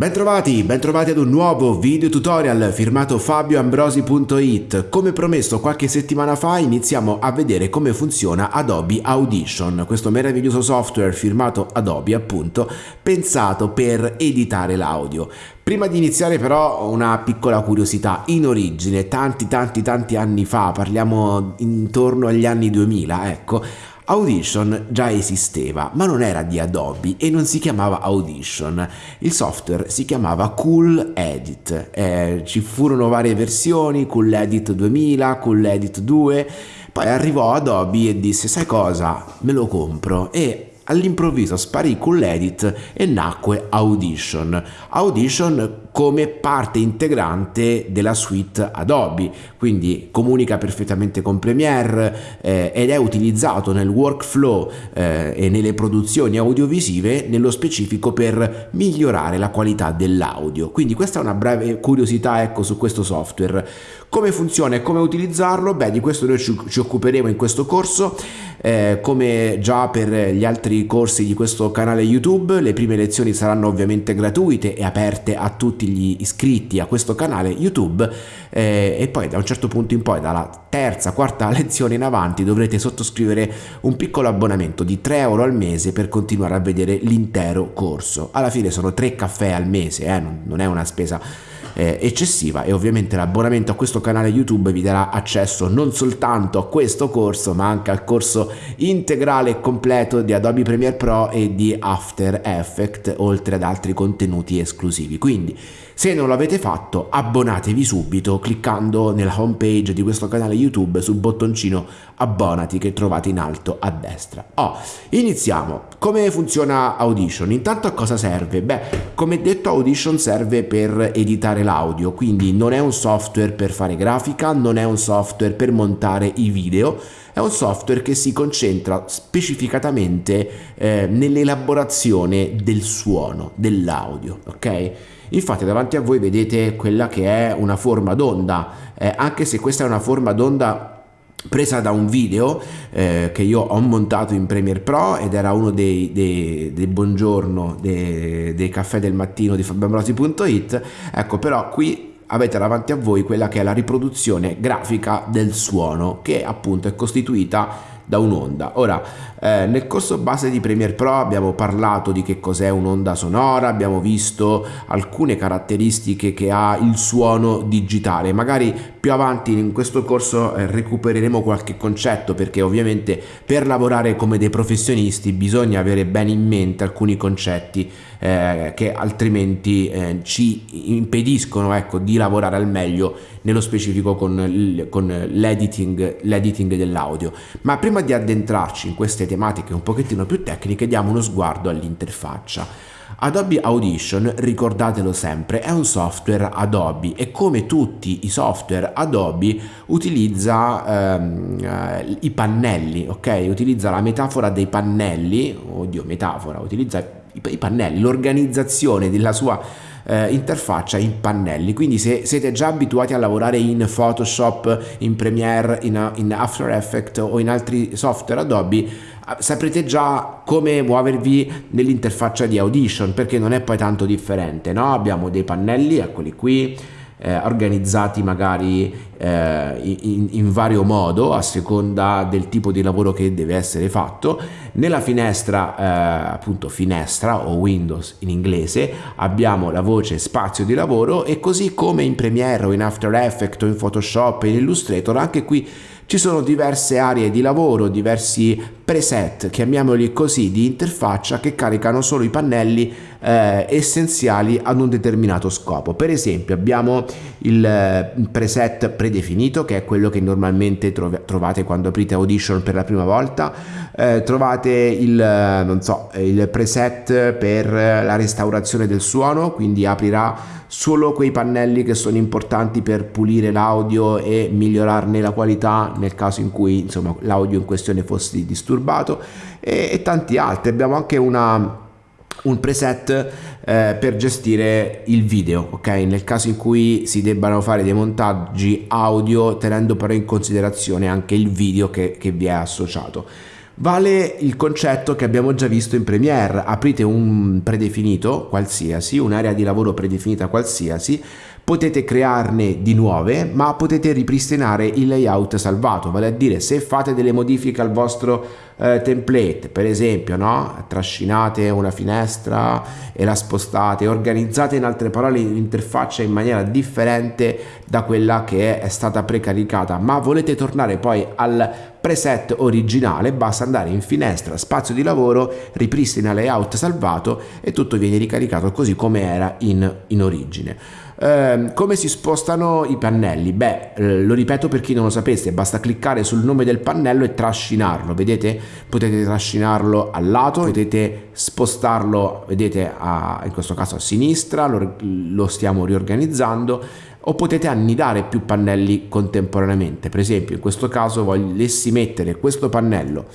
Bentrovati, bentrovati ad un nuovo video tutorial firmato fabioambrosi.it. Come promesso qualche settimana fa iniziamo a vedere come funziona Adobe Audition, questo meraviglioso software firmato Adobe appunto, pensato per editare l'audio. Prima di iniziare però una piccola curiosità, in origine tanti tanti tanti anni fa, parliamo intorno agli anni 2000, ecco, Audition già esisteva, ma non era di Adobe e non si chiamava Audition. Il software si chiamava Cool Edit. Eh, ci furono varie versioni, Cool Edit 2000, Cool Edit 2. Poi arrivò Adobe e disse, sai cosa, me lo compro. E all'improvviso sparì con l'edit e nacque Audition. Audition come parte integrante della suite Adobe, quindi comunica perfettamente con Premiere eh, ed è utilizzato nel workflow eh, e nelle produzioni audiovisive nello specifico per migliorare la qualità dell'audio. Quindi questa è una breve curiosità ecco su questo software. Come funziona e come utilizzarlo? Beh, di questo noi ci, ci occuperemo in questo corso. Eh, come già per gli altri corsi di questo canale YouTube, le prime lezioni saranno ovviamente gratuite e aperte a tutti gli iscritti a questo canale YouTube eh, e poi da un certo punto in poi, dalla terza, quarta lezione in avanti, dovrete sottoscrivere un piccolo abbonamento di 3 euro al mese per continuare a vedere l'intero corso. Alla fine sono 3 caffè al mese, eh, non, non è una spesa eh, eccessiva e ovviamente l'abbonamento a questo canale YouTube vi darà accesso non soltanto a questo corso ma anche al corso integrale e completo di Adobe Premiere Pro e di After Effects oltre ad altri contenuti esclusivi. Quindi se non l'avete fatto abbonatevi subito cliccando nella home page di questo canale YouTube sul bottoncino abbonati che trovate in alto a destra. Oh, iniziamo. Come funziona Audition? Intanto a cosa serve? Beh, come detto Audition serve per editare l'audio, quindi non è un software per fare grafica, non è un software per montare i video, è un software che si concentra specificatamente eh, nell'elaborazione del suono, dell'audio, ok? Infatti davanti a voi vedete quella che è una forma d'onda, eh, anche se questa è una forma d'onda presa da un video eh, che io ho montato in Premiere Pro ed era uno dei, dei, dei buongiorno dei, dei caffè del mattino di fabioambrosi.it ecco però qui avete davanti a voi quella che è la riproduzione grafica del suono che appunto è costituita da un'onda. Ora, eh, nel corso base di Premiere Pro abbiamo parlato di che cos'è un'onda sonora, abbiamo visto alcune caratteristiche che ha il suono digitale. Magari più avanti in questo corso eh, recupereremo qualche concetto perché ovviamente per lavorare come dei professionisti bisogna avere bene in mente alcuni concetti eh, che altrimenti eh, ci impediscono ecco, di lavorare al meglio nello specifico con, l'editing, l'editing dell'audio. Ma prima di addentrarci in queste tematiche un pochettino più tecniche diamo uno sguardo all'interfaccia. Adobe Audition, ricordatelo sempre, è un software Adobe e come tutti i software Adobe utilizza ehm, eh, i pannelli, ok? Utilizza la metafora dei pannelli, oddio metafora, utilizza i pannelli, l'organizzazione della sua eh, interfaccia in pannelli quindi se siete già abituati a lavorare in Photoshop, in Premiere, in, in After Effects o in altri software Adobe saprete già come muovervi nell'interfaccia di Audition perché non è poi tanto differente no? abbiamo dei pannelli eccoli qui eh, organizzati magari eh, in, in, vario modo a seconda del tipo di lavoro che deve essere fatto. Nella finestra, eh, appunto finestra o Windows in inglese, abbiamo la voce spazio di lavoro e così come in Premiere o in After Effects o in Photoshop e in Illustrator, anche qui ci sono diverse aree di lavoro, diversi preset, chiamiamoli così, di interfaccia che caricano solo i pannelli eh, essenziali ad un determinato scopo. Per esempio abbiamo il eh, preset predefinito che è quello che normalmente trov trovate quando aprite Audition per la prima volta, eh, trovate il, eh, so, il preset per la restaurazione del suono, quindi aprirà solo quei pannelli che sono importanti per pulire l'audio e migliorarne la qualità nel caso in cui l'audio in questione fosse disturbato. E, e tanti altri. Abbiamo anche una un preset eh, per gestire il video ok? Nel caso in cui si debbano fare dei montaggi audio tenendo però in considerazione anche il video che, che vi è associato. Vale il concetto che abbiamo già visto in Premiere, aprite un predefinito qualsiasi, un'area di lavoro predefinita qualsiasi, potete crearne di nuove ma potete ripristinare il layout salvato vale a dire se fate delle modifiche al vostro eh, template per esempio no? trascinate una finestra e la spostate organizzate in altre parole l'interfaccia in maniera differente da quella che è stata precaricata ma volete tornare poi al preset originale basta andare in finestra spazio di lavoro ripristina layout salvato e tutto viene ricaricato così come era in, in origine eh, come si spostano i pannelli? Beh, eh, lo ripeto per chi non lo sapesse, basta cliccare sul nome del pannello e trascinarlo, vedete? Potete trascinarlo al lato, potete spostarlo, vedete, a, in questo caso a sinistra, lo, lo stiamo riorganizzando, o potete annidare più pannelli contemporaneamente. Per esempio, in questo caso volessi mettere questo pannello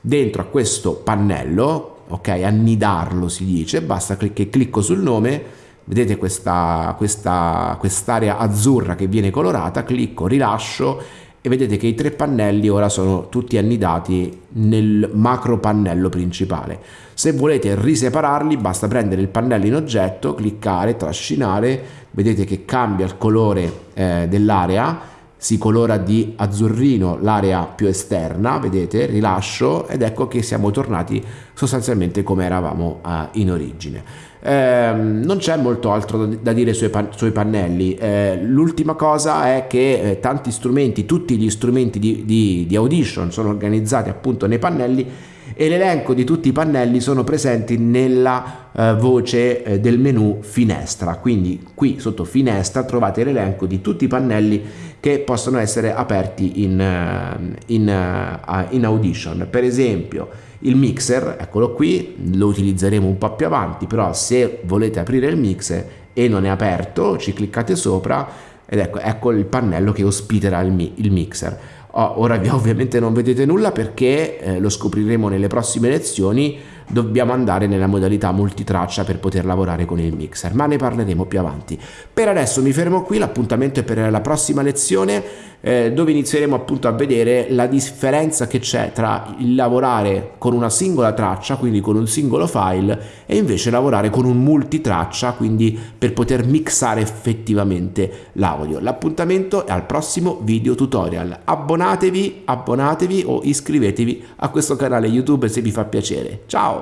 dentro a questo pannello, ok? Annidarlo si dice, basta che clicco sul nome vedete questa, questa, quest'area azzurra che viene colorata, clicco, rilascio e vedete che i tre pannelli ora sono tutti annidati nel macro pannello principale. Se volete risepararli basta prendere il pannello in oggetto, cliccare, trascinare, vedete che cambia il colore eh, dell'area, si colora di azzurrino l'area più esterna, vedete, rilascio ed ecco che siamo tornati sostanzialmente come eravamo eh, in origine. Eh, non c'è molto altro da dire sui, pan sui pannelli. Eh, l'ultima cosa è che eh, tanti strumenti, tutti gli strumenti di, di, di Audition sono organizzati appunto nei pannelli e l'elenco di tutti i pannelli sono presenti nella eh, voce eh, del menu finestra. Quindi qui sotto finestra trovate l'elenco di tutti i pannelli che possono essere aperti in, uh, in, uh, in audition. Per esempio il mixer eccolo qui lo utilizzeremo un po' più avanti però se volete aprire il mixer e non è aperto ci cliccate sopra ed ecco, ecco il pannello che ospiterà il, il mixer oh, ora ovviamente non vedete nulla perché eh, lo scopriremo nelle prossime lezioni dobbiamo andare nella modalità multitraccia per poter lavorare con il mixer, ma ne parleremo più avanti. Per adesso mi fermo qui, l'appuntamento è per la prossima lezione eh, dove inizieremo appunto a vedere la differenza che c'è tra il lavorare con una singola traccia, quindi con un singolo file, e invece lavorare con un multitraccia, quindi per poter mixare effettivamente l'audio. L'appuntamento è al prossimo video tutorial. Abbonatevi, abbonatevi o iscrivetevi a questo canale YouTube se vi fa piacere. Ciao!